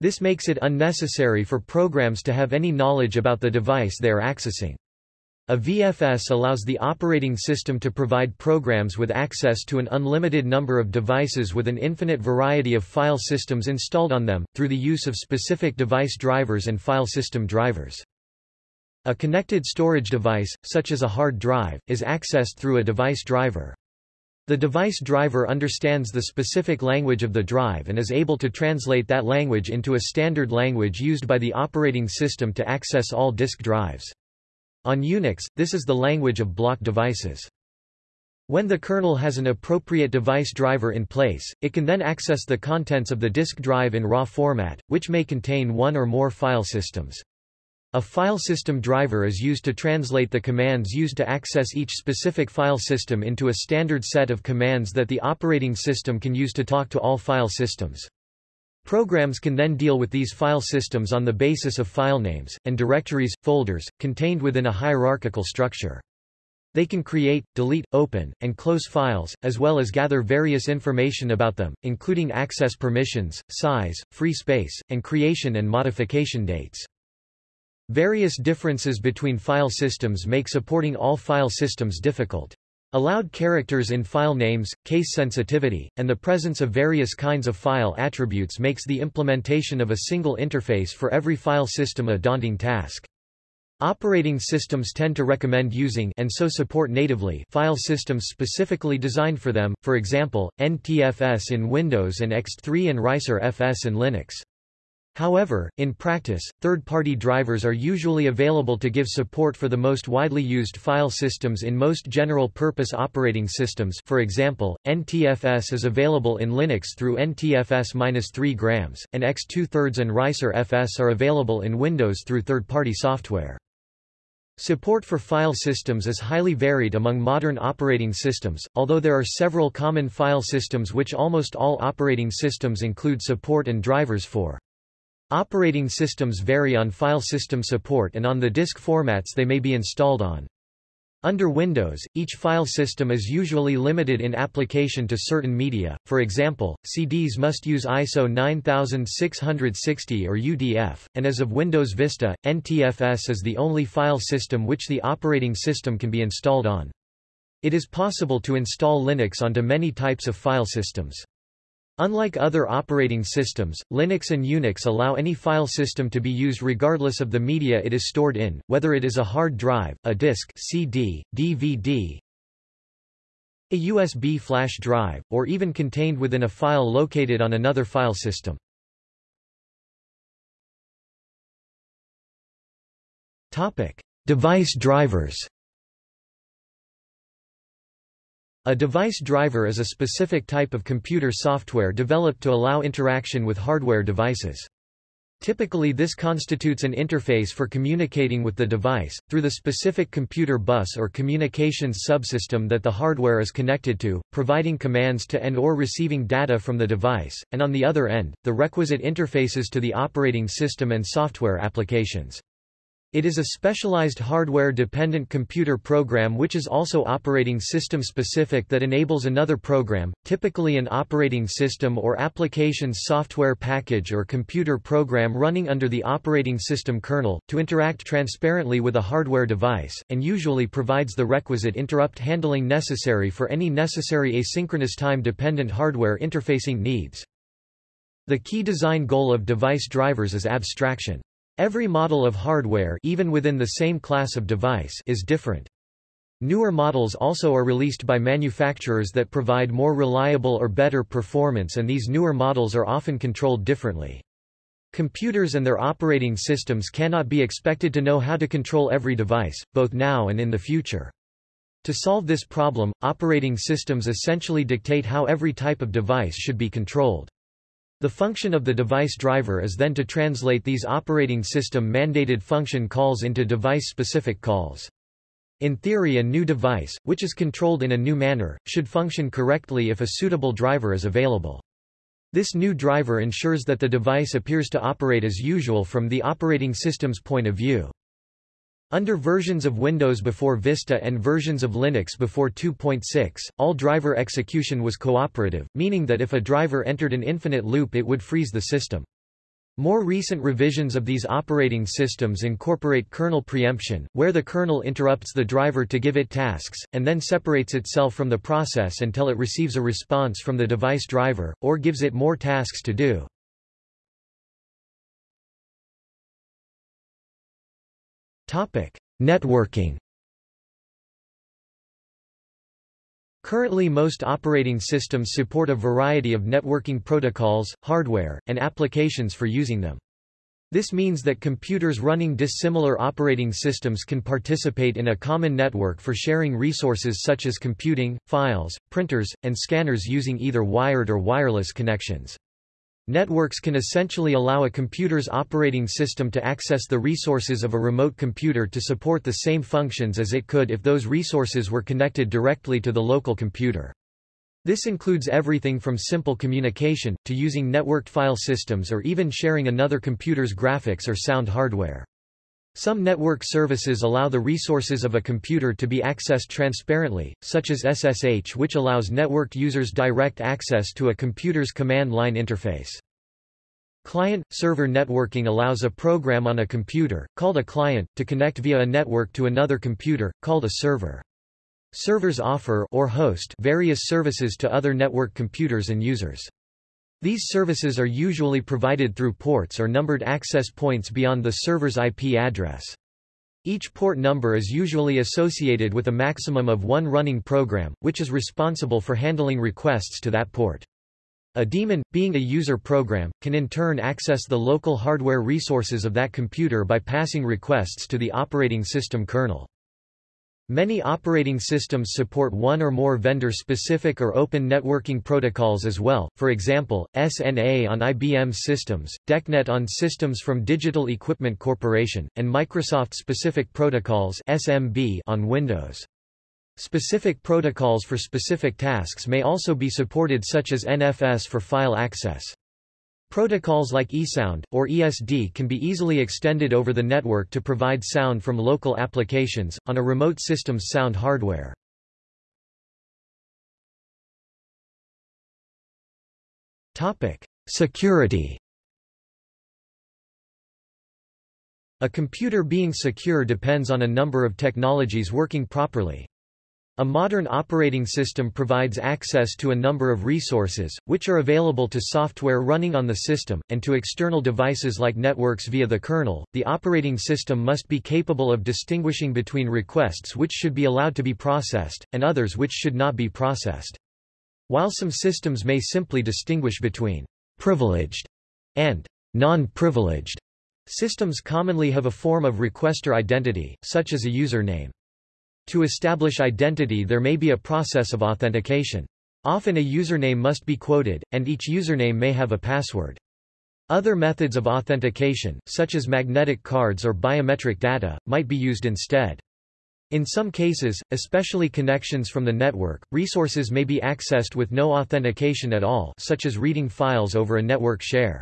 This makes it unnecessary for programs to have any knowledge about the device they are accessing. A VFS allows the operating system to provide programs with access to an unlimited number of devices with an infinite variety of file systems installed on them, through the use of specific device drivers and file system drivers. A connected storage device, such as a hard drive, is accessed through a device driver. The device driver understands the specific language of the drive and is able to translate that language into a standard language used by the operating system to access all disk drives. On Unix, this is the language of block devices. When the kernel has an appropriate device driver in place, it can then access the contents of the disk drive in raw format, which may contain one or more file systems. A file system driver is used to translate the commands used to access each specific file system into a standard set of commands that the operating system can use to talk to all file systems. Programs can then deal with these file systems on the basis of file names, and directories, folders, contained within a hierarchical structure. They can create, delete, open, and close files, as well as gather various information about them, including access permissions, size, free space, and creation and modification dates. Various differences between file systems make supporting all file systems difficult. Allowed characters in file names, case sensitivity, and the presence of various kinds of file attributes makes the implementation of a single interface for every file system a daunting task. Operating systems tend to recommend using and so support natively file systems specifically designed for them, for example, NTFS in Windows and Ext3 and Reiser-FS in Linux. However, in practice, third-party drivers are usually available to give support for the most widely used file systems in most general-purpose operating systems for example, NTFS is available in Linux through NTFS-3 grams, and Ext2 and Reiser-FS are available in Windows through third-party software. Support for file systems is highly varied among modern operating systems, although there are several common file systems which almost all operating systems include support and drivers for. Operating systems vary on file system support and on the disk formats they may be installed on. Under Windows, each file system is usually limited in application to certain media, for example, CDs must use ISO 9660 or UDF, and as of Windows Vista, NTFS is the only file system which the operating system can be installed on. It is possible to install Linux onto many types of file systems. Unlike other operating systems, Linux and Unix allow any file system to be used regardless of the media it is stored in, whether it is a hard drive, a disk CD, DVD, a USB flash drive, or even contained within a file located on another file system. Device drivers A device driver is a specific type of computer software developed to allow interaction with hardware devices. Typically this constitutes an interface for communicating with the device, through the specific computer bus or communications subsystem that the hardware is connected to, providing commands to and or receiving data from the device, and on the other end, the requisite interfaces to the operating system and software applications. It is a specialized hardware-dependent computer program which is also operating system-specific that enables another program, typically an operating system or applications software package or computer program running under the operating system kernel, to interact transparently with a hardware device, and usually provides the requisite interrupt handling necessary for any necessary asynchronous time-dependent hardware interfacing needs. The key design goal of device drivers is abstraction. Every model of hardware even within the same class of device is different. Newer models also are released by manufacturers that provide more reliable or better performance and these newer models are often controlled differently. Computers and their operating systems cannot be expected to know how to control every device, both now and in the future. To solve this problem, operating systems essentially dictate how every type of device should be controlled. The function of the device driver is then to translate these operating system mandated function calls into device-specific calls. In theory a new device, which is controlled in a new manner, should function correctly if a suitable driver is available. This new driver ensures that the device appears to operate as usual from the operating system's point of view. Under versions of Windows before Vista and versions of Linux before 2.6, all driver execution was cooperative, meaning that if a driver entered an infinite loop it would freeze the system. More recent revisions of these operating systems incorporate kernel preemption, where the kernel interrupts the driver to give it tasks, and then separates itself from the process until it receives a response from the device driver, or gives it more tasks to do. Networking Currently most operating systems support a variety of networking protocols, hardware, and applications for using them. This means that computers running dissimilar operating systems can participate in a common network for sharing resources such as computing, files, printers, and scanners using either wired or wireless connections. Networks can essentially allow a computer's operating system to access the resources of a remote computer to support the same functions as it could if those resources were connected directly to the local computer. This includes everything from simple communication, to using networked file systems or even sharing another computer's graphics or sound hardware. Some network services allow the resources of a computer to be accessed transparently, such as SSH which allows networked users direct access to a computer's command line interface. Client-server networking allows a program on a computer, called a client, to connect via a network to another computer, called a server. Servers offer or host various services to other network computers and users. These services are usually provided through ports or numbered access points beyond the server's IP address. Each port number is usually associated with a maximum of one running program, which is responsible for handling requests to that port. A daemon, being a user program, can in turn access the local hardware resources of that computer by passing requests to the operating system kernel. Many operating systems support one or more vendor-specific or open networking protocols as well, for example, SNA on IBM systems, DECnet on systems from Digital Equipment Corporation, and Microsoft-specific protocols SMB on Windows. Specific protocols for specific tasks may also be supported such as NFS for file access. Protocols like eSound, or ESD can be easily extended over the network to provide sound from local applications, on a remote system's sound hardware. Security A computer being secure depends on a number of technologies working properly. A modern operating system provides access to a number of resources, which are available to software running on the system, and to external devices like networks via the kernel. The operating system must be capable of distinguishing between requests which should be allowed to be processed, and others which should not be processed. While some systems may simply distinguish between privileged and non-privileged, systems commonly have a form of requester identity, such as a username. To establish identity there may be a process of authentication. Often a username must be quoted, and each username may have a password. Other methods of authentication, such as magnetic cards or biometric data, might be used instead. In some cases, especially connections from the network, resources may be accessed with no authentication at all such as reading files over a network share.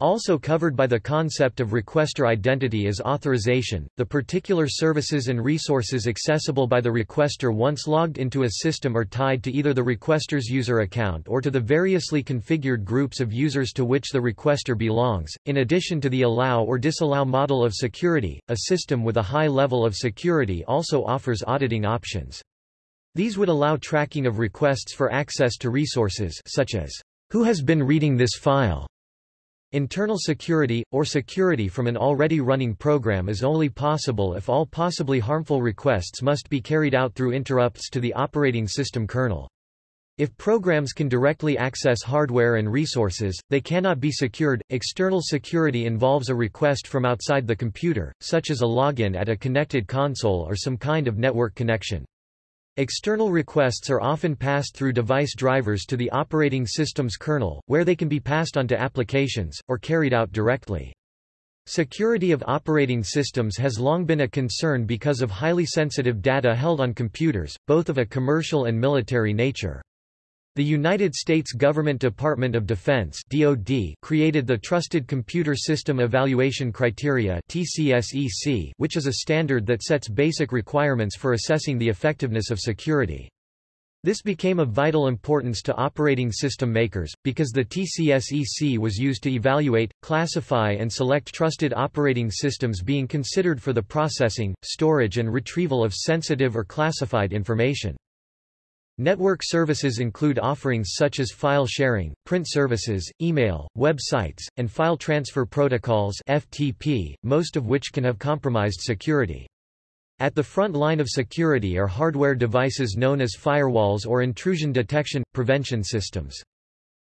Also covered by the concept of requester identity is authorization, the particular services and resources accessible by the requester once logged into a system are tied to either the requester's user account or to the variously configured groups of users to which the requester belongs. In addition to the allow or disallow model of security, a system with a high level of security also offers auditing options. These would allow tracking of requests for access to resources such as, who has been reading this file? Internal security, or security from an already running program is only possible if all possibly harmful requests must be carried out through interrupts to the operating system kernel. If programs can directly access hardware and resources, they cannot be secured. External security involves a request from outside the computer, such as a login at a connected console or some kind of network connection. External requests are often passed through device drivers to the operating system's kernel, where they can be passed on to applications, or carried out directly. Security of operating systems has long been a concern because of highly sensitive data held on computers, both of a commercial and military nature. The United States Government Department of Defense (DoD) created the Trusted Computer System Evaluation Criteria (TCSEC), which is a standard that sets basic requirements for assessing the effectiveness of security. This became of vital importance to operating system makers, because the TCSEC was used to evaluate, classify and select trusted operating systems being considered for the processing, storage and retrieval of sensitive or classified information. Network services include offerings such as file sharing, print services, email, websites, and file transfer protocols FTP, most of which can have compromised security. At the front line of security are hardware devices known as firewalls or intrusion detection, prevention systems.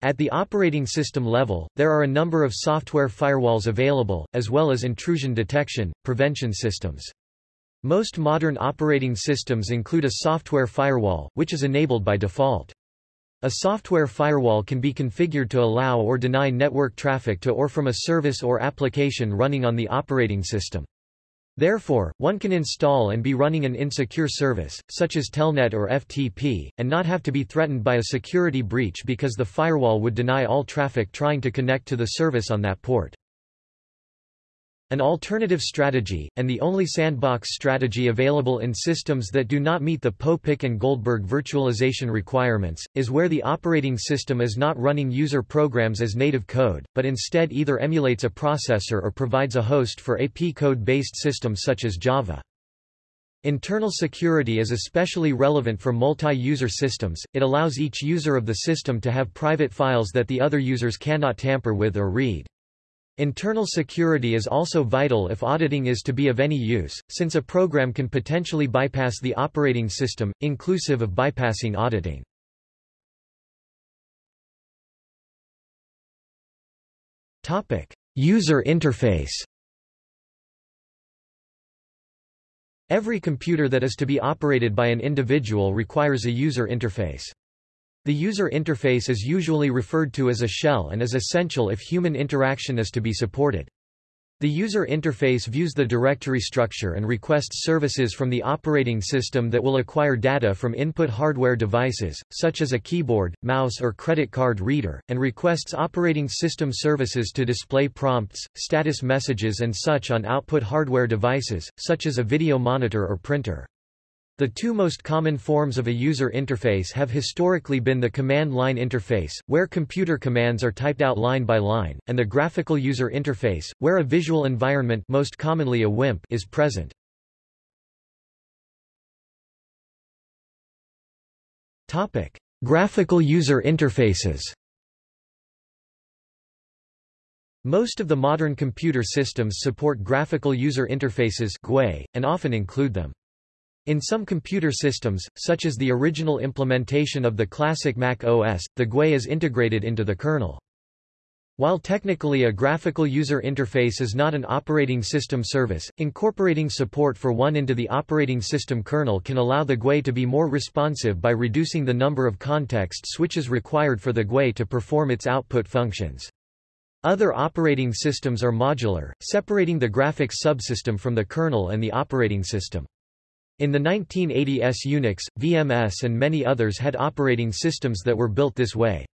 At the operating system level, there are a number of software firewalls available, as well as intrusion detection, prevention systems. Most modern operating systems include a software firewall, which is enabled by default. A software firewall can be configured to allow or deny network traffic to or from a service or application running on the operating system. Therefore, one can install and be running an insecure service, such as Telnet or FTP, and not have to be threatened by a security breach because the firewall would deny all traffic trying to connect to the service on that port. An alternative strategy, and the only sandbox strategy available in systems that do not meet the Popek and Goldberg virtualization requirements, is where the operating system is not running user programs as native code, but instead either emulates a processor or provides a host for a p-code-based systems such as Java. Internal security is especially relevant for multi-user systems, it allows each user of the system to have private files that the other users cannot tamper with or read. Internal security is also vital if auditing is to be of any use, since a program can potentially bypass the operating system, inclusive of bypassing auditing. User interface Every computer that is to be operated by an individual requires a user interface. The user interface is usually referred to as a shell and is essential if human interaction is to be supported. The user interface views the directory structure and requests services from the operating system that will acquire data from input hardware devices, such as a keyboard, mouse or credit card reader, and requests operating system services to display prompts, status messages and such on output hardware devices, such as a video monitor or printer. The two most common forms of a user interface have historically been the command line interface, where computer commands are typed out line by line, and the graphical user interface, where a visual environment most commonly a WIMP is present. Topic: Graphical user interfaces. Most of the modern computer systems support graphical user interfaces GUI, and often include them. In some computer systems, such as the original implementation of the classic Mac OS, the GUI is integrated into the kernel. While technically a graphical user interface is not an operating system service, incorporating support for one into the operating system kernel can allow the GUI to be more responsive by reducing the number of context switches required for the GUI to perform its output functions. Other operating systems are modular, separating the graphics subsystem from the kernel and the operating system. In the 1980s Unix, VMS and many others had operating systems that were built this way.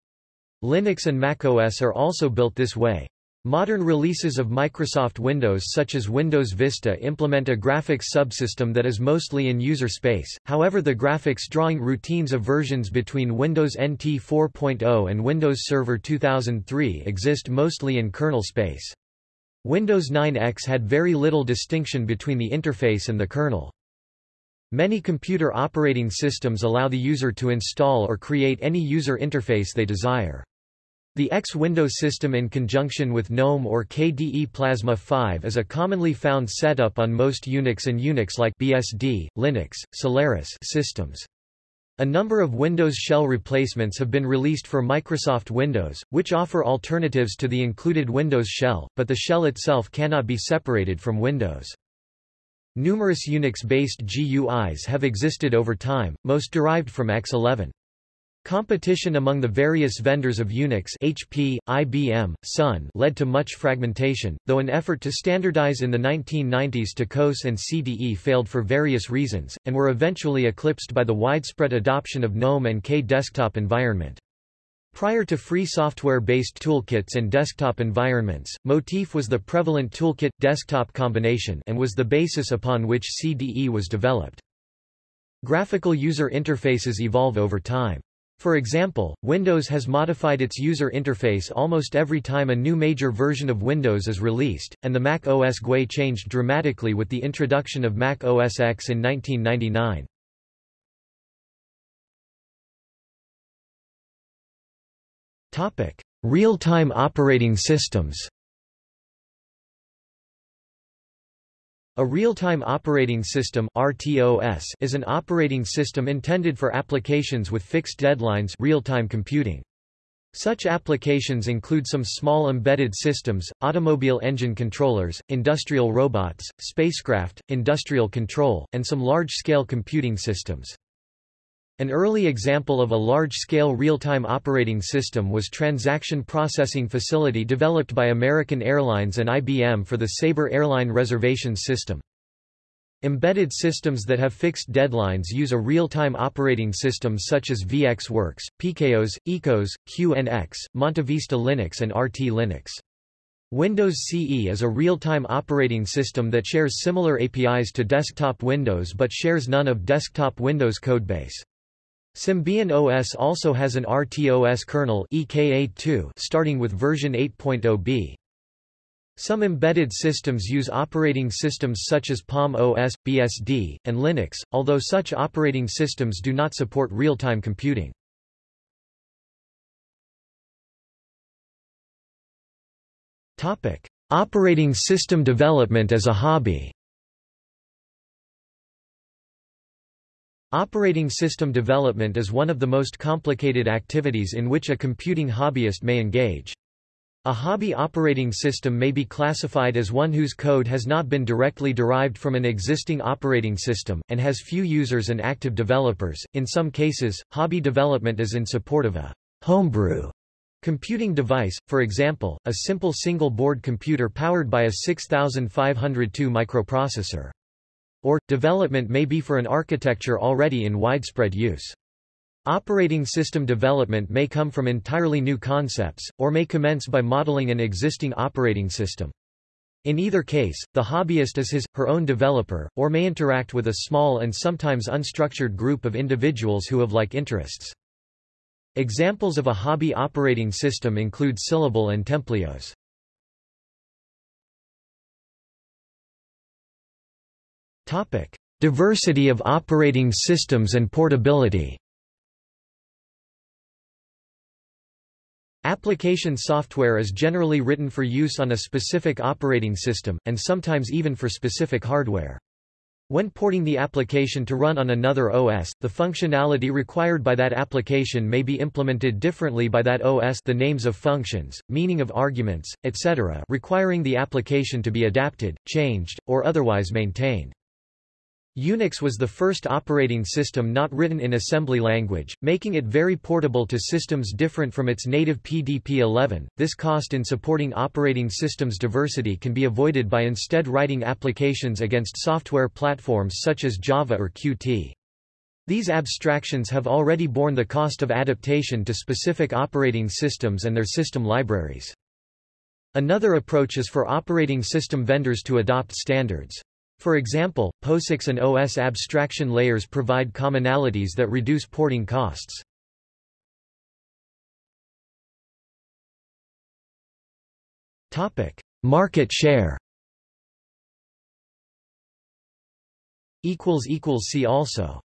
Linux and macOS are also built this way. Modern releases of Microsoft Windows such as Windows Vista implement a graphics subsystem that is mostly in user space, however the graphics drawing routines of versions between Windows NT 4.0 and Windows Server 2003 exist mostly in kernel space. Windows 9X had very little distinction between the interface and the kernel. Many computer operating systems allow the user to install or create any user interface they desire. The X Windows system in conjunction with GNOME or KDE Plasma 5 is a commonly found setup on most Unix and Unix-like BSD, Linux, Solaris systems. A number of Windows shell replacements have been released for Microsoft Windows, which offer alternatives to the included Windows shell, but the shell itself cannot be separated from Windows. Numerous Unix-based GUIs have existed over time, most derived from X11. Competition among the various vendors of Unix HP, IBM, Sun led to much fragmentation, though an effort to standardize in the 1990s to COSE and CDE failed for various reasons, and were eventually eclipsed by the widespread adoption of GNOME and K desktop environment. Prior to free software-based toolkits and desktop environments, Motif was the prevalent toolkit-desktop combination and was the basis upon which CDE was developed. Graphical user interfaces evolve over time. For example, Windows has modified its user interface almost every time a new major version of Windows is released, and the Mac OS GUI changed dramatically with the introduction of Mac OS X in 1999. Real-time operating systems A real-time operating system RTOS is an operating system intended for applications with fixed deadlines real-time computing. Such applications include some small embedded systems, automobile engine controllers, industrial robots, spacecraft, industrial control, and some large-scale computing systems. An early example of a large-scale real-time operating system was Transaction Processing Facility developed by American Airlines and IBM for the Sabre airline reservations system. Embedded systems that have fixed deadlines use a real-time operating system such as VxWorks, PikeOS, eCos, QNX, MontaVista Linux and RT Linux. Windows CE is a real-time operating system that shares similar APIs to desktop Windows but shares none of desktop Windows codebase. Symbian OS also has an RTOS kernel EKA2 starting with version 8.0b. Some embedded systems use operating systems such as Palm OS, BSD, and Linux, although such operating systems do not support real-time computing. Operating system development as a hobby Operating system development is one of the most complicated activities in which a computing hobbyist may engage. A hobby operating system may be classified as one whose code has not been directly derived from an existing operating system, and has few users and active developers. In some cases, hobby development is in support of a homebrew computing device, for example, a simple single-board computer powered by a 6502 microprocessor. Or, development may be for an architecture already in widespread use. Operating system development may come from entirely new concepts, or may commence by modeling an existing operating system. In either case, the hobbyist is his, her own developer, or may interact with a small and sometimes unstructured group of individuals who have like interests. Examples of a hobby operating system include Syllable and TempleOS. Diversity of operating systems and portability Application software is generally written for use on a specific operating system, and sometimes even for specific hardware. When porting the application to run on another OS, the functionality required by that application may be implemented differently by that OS the names of functions, meaning of arguments, etc. requiring the application to be adapted, changed, or otherwise maintained. Unix was the first operating system not written in assembly language, making it very portable to systems different from its native PDP-11. This cost in supporting operating systems diversity can be avoided by instead writing applications against software platforms such as Java or Qt. These abstractions have already borne the cost of adaptation to specific operating systems and their system libraries. Another approach is for operating system vendors to adopt standards. For example, POSIX and OS abstraction layers provide commonalities that reduce porting costs. Market share See also